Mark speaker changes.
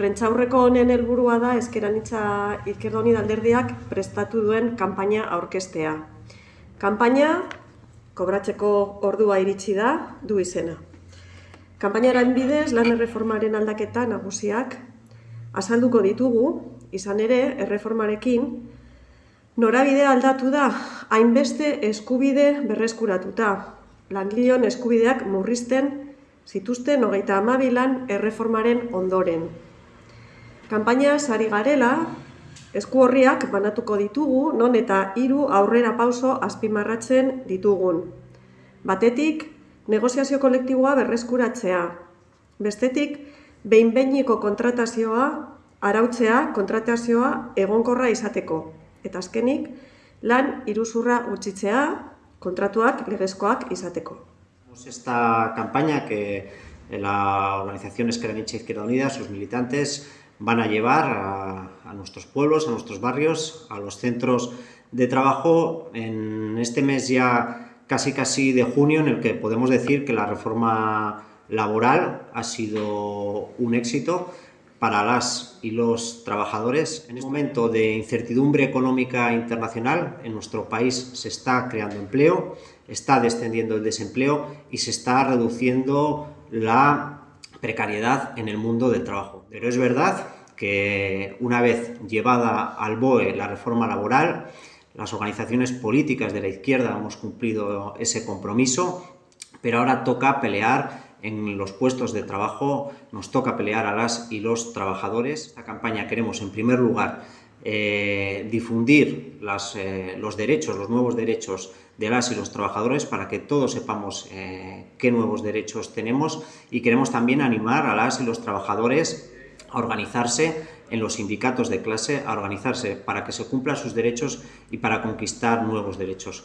Speaker 1: Prentsaurreko honen helburua da Eskeranitza Izquierda alderdiak prestatu duen kanpaina aurkestea. Kanpaina kobratzeko ordua iritsi da du izena. Kanpainaren bidez lan erreformaren aldaketa nagusiak azalduko ditugu, izan ere erreformarekin norabide aldatu da hainbeste eskubide berreskuratuta. Langileon eskubideak murrizten zituzten hogeita amabilan erreformaren ondoren. Kanpaina sari garela, esku horriak banatuko ditugu, non eta hiru aurrera pauso azpimarratzen ditugun. Batetik, negoziazio kolektiboa berreskuratzea. Bestetik, behin-behiniko kontratazioa, arautzea kontratazioa egonkorra izateko. Eta azkenik, lan iruzurra gutxitzea, kontratuak legezkoak izateko.
Speaker 2: Esta campaña que la organización Esqueranicha Izquierda Unida, sus militantes, van a llevar a, nuestros pueblos, a nuestros barrios, a los centros de trabajo en este mes ya casi casi de junio en el que podemos decir que la reforma laboral ha sido un éxito para las y los trabajadores. En este momento de incertidumbre económica internacional, en nuestro país se está creando empleo, está descendiendo el desempleo y se está reduciendo la precariedad en el mundo del trabajo. Pero es verdad que una vez llevada al BOE la reforma laboral, las organizaciones políticas de la izquierda hemos cumplido ese compromiso, pero ahora toca pelear en los puestos de trabajo, nos toca pelear a las y los trabajadores. La campaña queremos, en primer lugar, eh, difundir las, eh, los derechos, los nuevos derechos de las y los trabajadores para que todos sepamos eh, qué nuevos derechos tenemos y queremos también animar a las y los trabajadores a organizarse en los sindicatos de clase, a organizarse para que se cumplan sus derechos y para conquistar nuevos derechos.